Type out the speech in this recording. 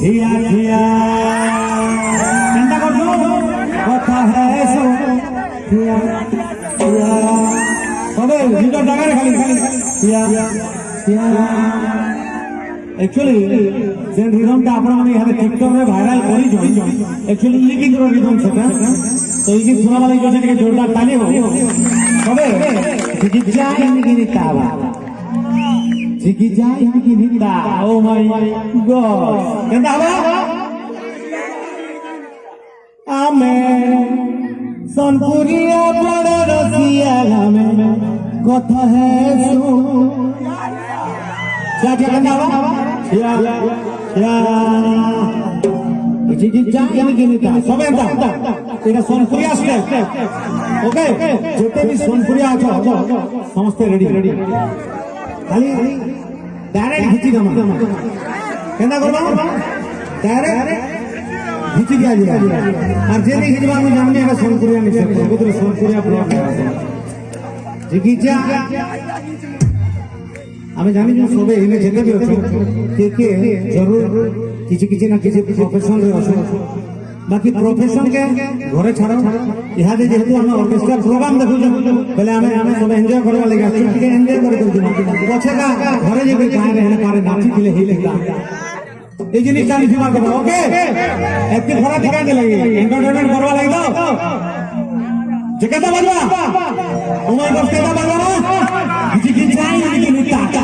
খিয়া খিয়া চিন্তা করছ? কথা হ্যাঁ সো খিয়া সবে দুটো জায়গায় খালি খিয়া খিয়া একচুয়ালি যে রিদমটা আপনার ইহাতে টিকটকে ভাইরাল করিছ একচুয়ালি কিন্তু রিদম সেটা। তো এই গীত শোনা লাগে জোরদার তালি হোক তবে চিকিৎসা Diki jai diki hinda. Oh my god. Ganda ba? Ame sonpuriya bada rasiya lame gotha hai su. Kya kya ganda ba? Ya ya. Diki jai diki hinda. Sabe anta. এটা সোনপুরিয়া স্টেপ ওকে যেতে বি সোনপুরিয়া আছো সমস্ত ready ready খালি direct ঘিচি দেমা কেনা করবা? ডাইরেক্ট ঘিচি দিয়া যা আর যে নেই ঘিচবা আমি জানি এটা সোনপুরিয়া নিছে। কবুতর সোনপুরিয়া ব্লক জিগিজা আমি জানি যে সবে এনে যেতে দিও কে কে? জরুর। কিছু কিছু না কিছু কিছু অপারেশন বাকি প্রফেশন কে ঘরে ছাড়া ইহাতে যেহেতু আমি অর্কেস্ট্রা প্রোগ্রাম দেখুছো বলে আমি আমি সব এনজয় করবা লাগি আছি টিকে এনজয় করে দিছি পছে কা ঘরে যাবে গায় রে পারে নাচি দিলে হিলে গা এই জিনিসটা আমি সীমা করবো ওকে একটি ঘোরা টিকা দিলে এন্টারটেনমেন্ট করবা লাগি তো যে কেটা বাজবা তোমার বস কেটা বাজবা না কিছু কিছু চাই নাকি টাটা